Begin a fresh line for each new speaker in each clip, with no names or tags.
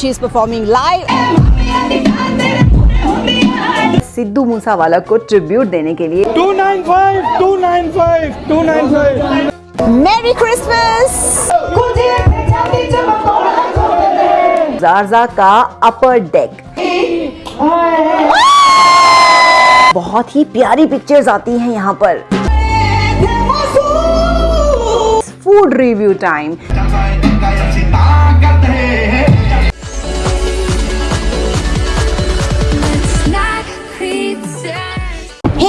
She is performing live. Sidhu Moosewala को tribute देने के लिए।
295 295 295
मेरी क्रिसमस जारजा का अपर डेक बहुत ही प्यारी पिक्चर्स आती हैं यहाँ पर। Food review time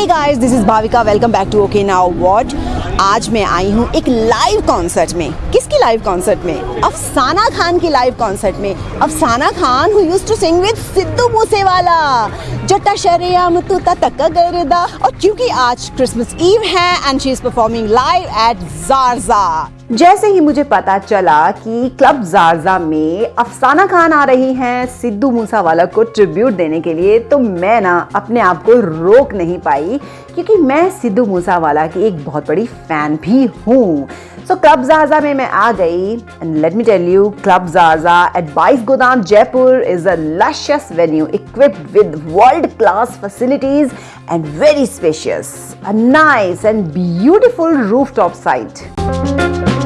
guys this is Bhavika welcome back to okay now what आज मैं आई हूँ एक लाइव कॉन्सर्ट में। किसकी लाइव कॉन्सर्ट में? अफसाना खान की लाइव कॉन्सर्ट में। Afsana Khan who used to sing with Sidhu Moosewala. जट्टा शरियाम तू तक गरदा। और क्योंकि आज क्रिसमस ईव है and she is performing live at Jarja जैसे ही मुझे पता चला कि क्लब जारजा में अफसाना खान आ रही हैं सिद्धू मूसावाला को ट्रिब्यूट देने के लिए तो मैं ना अपने आप को रोक नहीं पाई, क्योंकि मैं सिद्धू मूसावाला की एक बहुत बड़ी फ़ैन भी हूँ। सो क्लब जारजा में मैं आ गई and let me tell you club Jarja at Bais Godam Jaipur is a luscious venue equipped with world class facilities and very spacious, a nice and beautiful rooftop site. And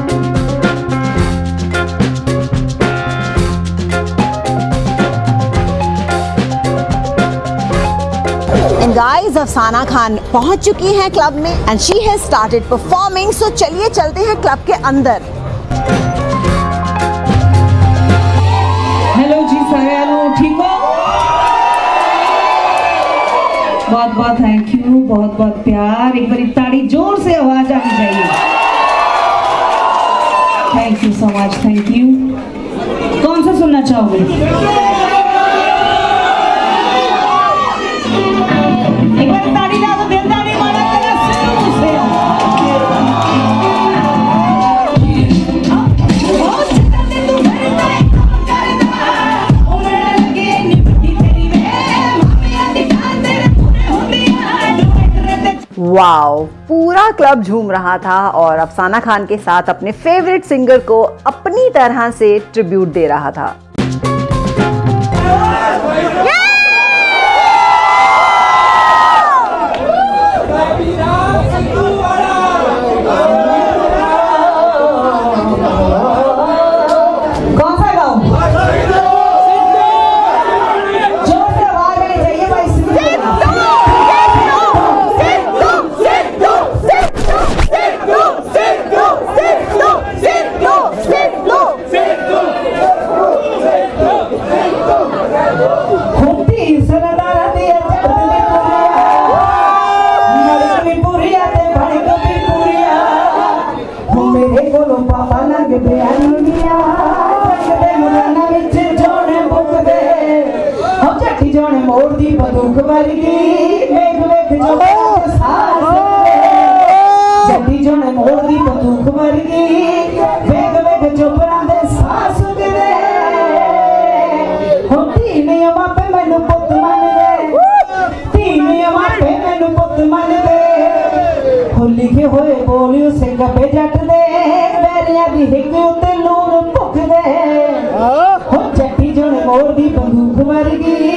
friends Afsana Khan पहुँच चुकी हैं club में and she has started performing so चलिए चलते हैं club के अंदर।
Hello जी सगळ्यांनो ठीक हो? बहुत बहुत थैंक यू बहुत बहुत प्यार। एक बड़ी ताड़ी ज़ोर से आवाज़ आनी चाहिए। Thank you so much thank you कौन सा सुनना चाहोगे?
वाओ पूरा क्लब झूम रहा था और अफसाना खान के साथ अपने फेवरेट सिंगर को अपनी तरह से ट्रिब्यूट दे रहा था।
कौन हो जट्टी जोने मोड़ दी बंदूक वर्गी वेख वेख जो सास जट्टी जोने मोड़ दी बंदूक वर्गी वेख वेख जो परांदे सास उगदे ਹੋ ਧੀਨੀਆਂ ਮਾਪੇ ਮੈਨੂੰ ਪੁੱਤ ਮੰਨਦੇ ਧੀਨੀਆਂ ਮਾਪੇ ਮੈਨੂੰ ਪੁੱਤ ਮੰਨਦੇ ਹੋ ਲਿਖੇ ਹੋਏ ਬੋਲਿਓ ਸਿੰਘ ਪੇ ਜੱਟ ਦੇ ਬੈਰੀਆਂ ਦੀ ਹਿੱਕ ਉੱਤੇ ਲੂਣ ਭੁੱਖਦੇ ਹੋ और भी बंदूक मर गई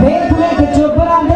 देख में चुप रहा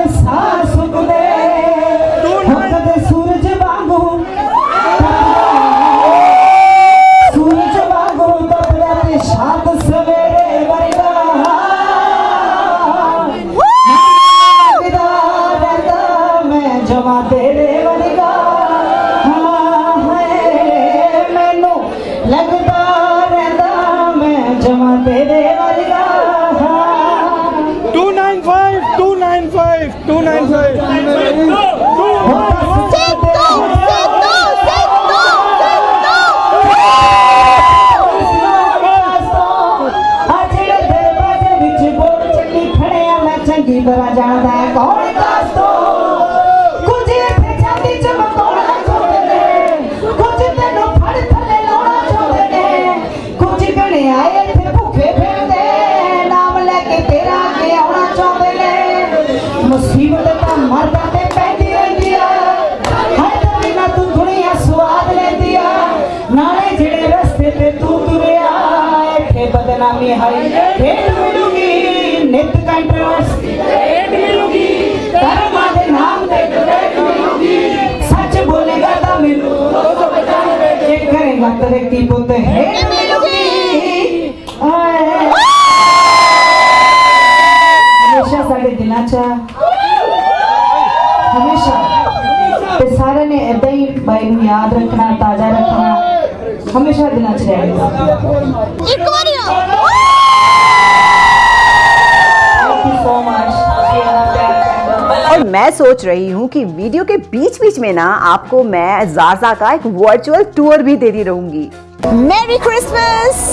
हरि भेंट मिलूँगी नित्य कंठस्थ भेंट मिलूँगी कर्म आधे नाम दे भेंट मिलूँगी सच बोलेगा तो मिलू. तो बताए ये करेगा तो व्यक्ति बोलते हैं मिलूँगी हमेशा साढ़े
सारे ने
भाई याद रखना ताज़ा रखना हमेशा दिनाच
रहेगा मैं सोच रही हूँ कि वीडियो के बीच बीच में ना आपको मैं जाजा का एक वर्चुअल टूर भी देती रहूँगी। मेरी क्रिसमस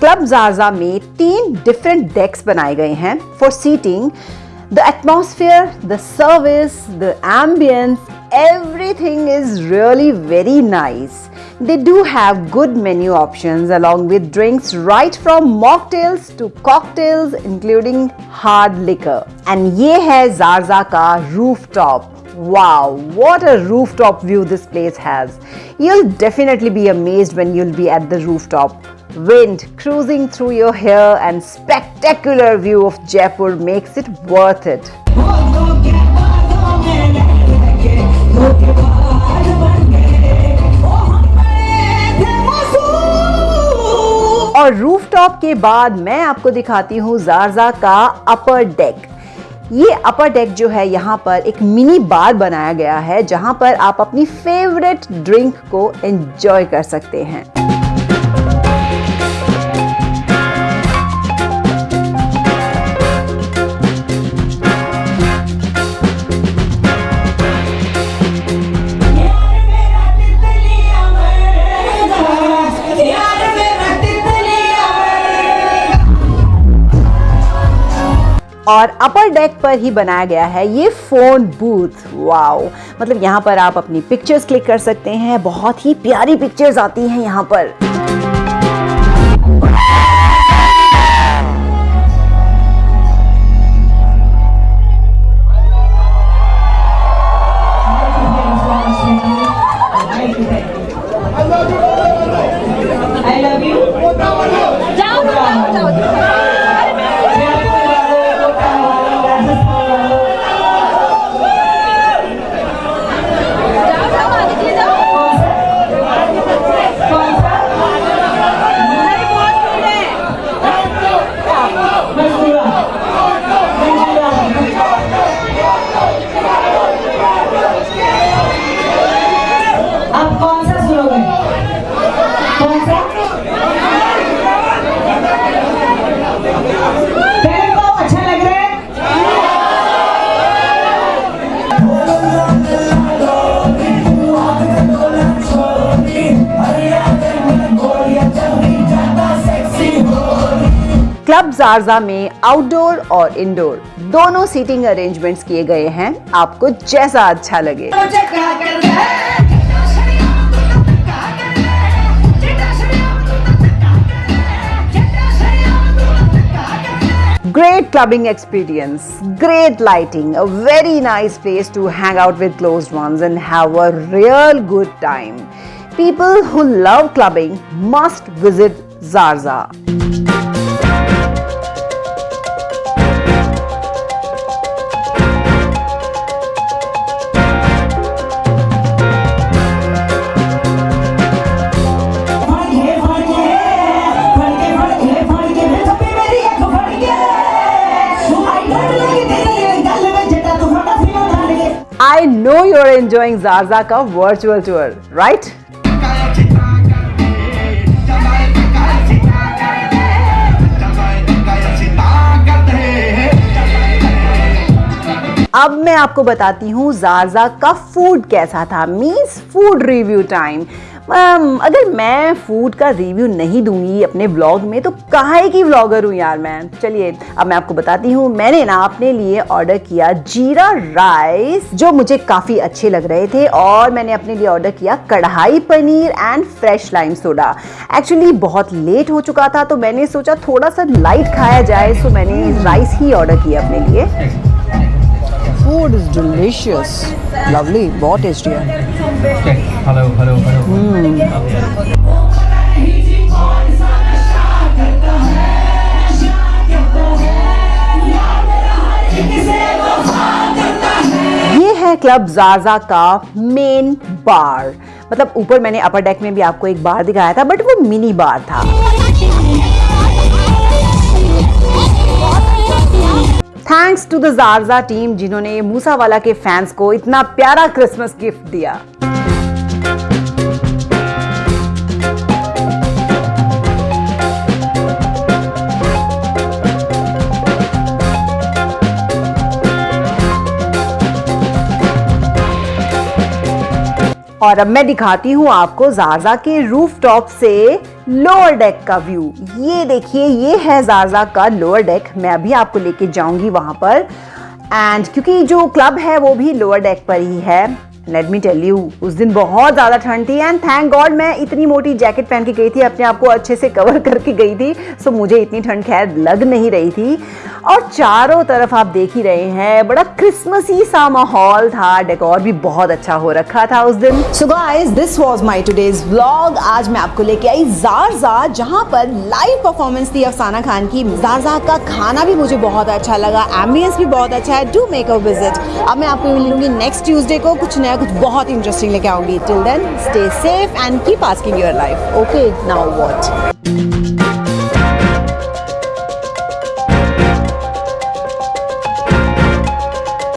क्लब जारजा में तीन डिफरेंट डेक्स बनाए गए हैं for seating The atmosphere, the service, the ambience, everything is really very nice. They do have good menu options along with drinks right from mocktails to cocktails including hard liquor. And ye hai Zarzaka rooftop. Wow, what a rooftop view this place has. You'll definitely be amazed when you'll be at the rooftop. Wind cruising through your hair and spectacular view of Jaipur makes it worth it. और rooftop के बाद मैं आपको दिखाती हूँ जारजा का अपर deck ये अपर deck जो है, यहाँ पर एक मिनी बार बनाया गया है, जहाँ पर आप अपनी फेवरेट ड्रिंक को एंजॉय कर सकते हैं और अपर डेक पर ही बनाया गया है ये फ़ोन बूथ वाओ मतलब यहाँ पर आप अपनी पिक्चर्स क्लिक कर सकते हैं। बहुत ही प्यारी पिक्चर्स आती हैं यहाँ पर। जारजा में आउटडोर और इंडोर दोनों सीटिंग अरेंजमेंट्स किए गए हैं आपको जैसा अच्छा लगे
है
Great clubbing experience, great lighting, a very nice place to hang out with closed ones and have a real good time. People who love clubbing must visit Zarza. You're enjoying Zarza ka virtual tour, right? अब मैं आपको बताती हूँ जारजा का food कैसा था means food review time um, अगर मैं फ़ूड का रिव्यू नहीं दूँगी अपने ब्लॉग में तो काहे की ब्लॉगर हूँ यार मैं? चलिए, अब मैं आपको बताती हूँ। मैंने ना अपने लिए ऑर्डर किया जीरा राइस जो मुझे काफ़ी अच्छे लग रहे थे, और मैंने अपने लिए ऑर्डर किया kadai paneer and fresh lime soda actually बहुत लेट हो चुका था तो मैंने सोचा थोड़ा सा लाइट खाया जाए सो मैंने राइस ही ऑर्डर किया अपने लिए। फ़ूड इज़ डिलीशियस लवली बहुत टेस्टी है
Hello, hello, hello.
ये है क्लब जाजा का मेन बार मतलब ऊपर मैंने अपर डेक में भी आपको एक बार दिखाया था बट वो मिनी बार था। Thanks to the Jarja team जिन्होंने मूसावाला के फैंस को इतना प्यारा क्रिसमस गिफ्ट दिया। और अब मैं दिखाती हूँ आपको जारजा के रूफ टॉप से लोअर डेक का व्यू ये देखिए, ये है जारजा का लोअर डेक मैं अभी आपको लेके जाऊँगी वहाँ पर। एंड क्योंकि जो क्लब है, वो भी लोअर डेक पर ही है। लेट मी टेल यू उस दिन बहुत ज़्यादा ठंड थी एंड थैंक गॉड मैं इतनी मोटी जैकेट पहन के गई थी, अपने आप को अच्छे से कवर करके गई थी सो मुझे इतनी ठंड खैर लग नहीं रही थी। और चारों तरफ़ आप देख ही रहे हैं, बड़ा क्रिसमसी सा माहौल था डेकोर भी बहुत अच्छा हो रखा था उस दिन। So guys this was my today's vlog आज मैं आपको लेके आई जारजा जहाँ पर लाइव परफॉर्मेंस थी अफसाना खान की। जारजा का खाना भी मुझे बहुत अच्छा लगा एम्बियंस भी बहुत अच्छा है। डू मेक अ विज़िट अब मैं आपको मिलूँगी नेक्स्ट ट्यूजडे को कुछ नया कुछ बहुत इंटरेस्टिंग लेके आऊँगी. Till then stay safe and keep asking your life okay now what